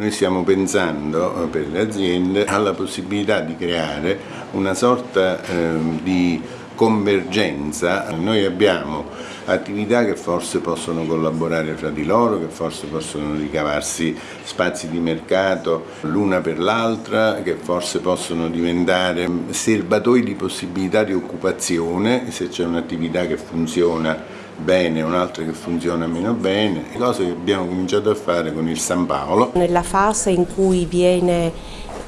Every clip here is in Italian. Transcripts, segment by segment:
Noi stiamo pensando eh, per le aziende alla possibilità di creare una sorta eh, di convergenza. Noi abbiamo attività che forse possono collaborare fra di loro, che forse possono ricavarsi spazi di mercato l'una per l'altra, che forse possono diventare serbatoi di possibilità di occupazione se c'è un'attività che funziona bene, un'altra che funziona meno bene, cose che abbiamo cominciato a fare con il San Paolo. Nella fase in cui viene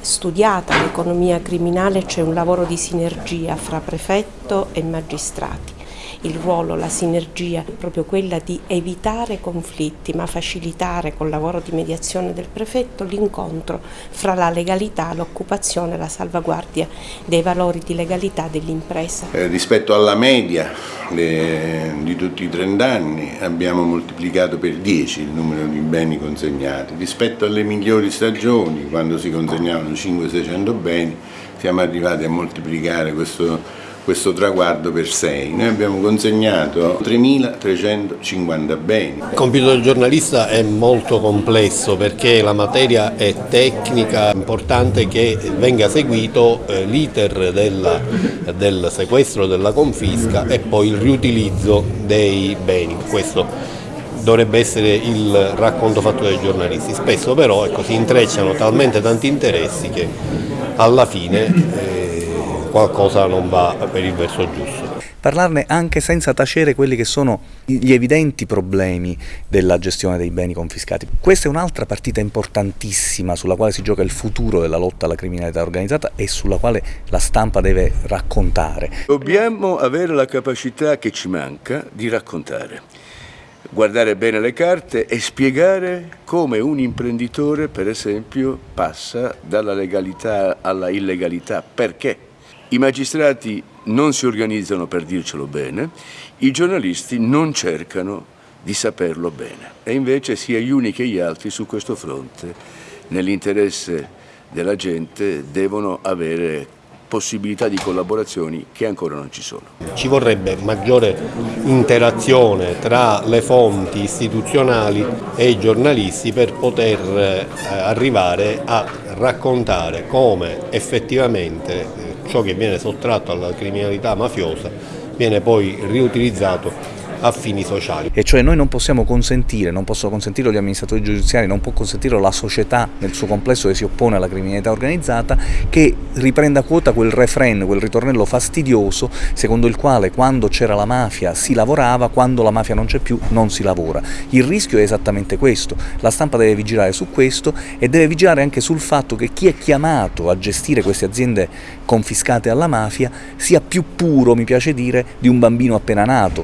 studiata l'economia criminale c'è un lavoro di sinergia fra prefetto e magistrati il ruolo, la sinergia proprio quella di evitare conflitti ma facilitare col lavoro di mediazione del prefetto l'incontro fra la legalità, l'occupazione e la salvaguardia dei valori di legalità dell'impresa. Eh, rispetto alla media le, di tutti i 30 anni abbiamo moltiplicato per 10 il numero di beni consegnati, rispetto alle migliori stagioni quando si consegnavano 500-600 beni siamo arrivati a moltiplicare questo questo traguardo per 6. Noi abbiamo consegnato 3.350 beni. Il compito del giornalista è molto complesso perché la materia è tecnica, è importante che venga seguito eh, l'iter del sequestro, della confisca e poi il riutilizzo dei beni. Questo dovrebbe essere il racconto fatto dai giornalisti. Spesso però ecco, si intrecciano talmente tanti interessi che alla fine eh, qualcosa non va per il verso giusto. Parlarne anche senza tacere quelli che sono gli evidenti problemi della gestione dei beni confiscati. Questa è un'altra partita importantissima sulla quale si gioca il futuro della lotta alla criminalità organizzata e sulla quale la stampa deve raccontare. Dobbiamo avere la capacità che ci manca di raccontare guardare bene le carte e spiegare come un imprenditore, per esempio, passa dalla legalità alla illegalità. Perché? I magistrati non si organizzano per dircelo bene, i giornalisti non cercano di saperlo bene e invece sia gli uni che gli altri su questo fronte, nell'interesse della gente, devono avere possibilità di collaborazioni che ancora non ci sono. Ci vorrebbe maggiore interazione tra le fonti istituzionali e i giornalisti per poter eh, arrivare a raccontare come effettivamente ciò che viene sottratto alla criminalità mafiosa viene poi riutilizzato a fini sociali. E cioè noi non possiamo consentire, non possono consentire gli amministratori giudiziari, non può consentire la società nel suo complesso che si oppone alla criminalità organizzata che riprenda quota quel refrain, quel ritornello fastidioso secondo il quale quando c'era la mafia si lavorava, quando la mafia non c'è più non si lavora. Il rischio è esattamente questo, la stampa deve vigilare su questo e deve vigilare anche sul fatto che chi è chiamato a gestire queste aziende confiscate alla mafia sia più puro, mi piace dire, di un bambino appena nato.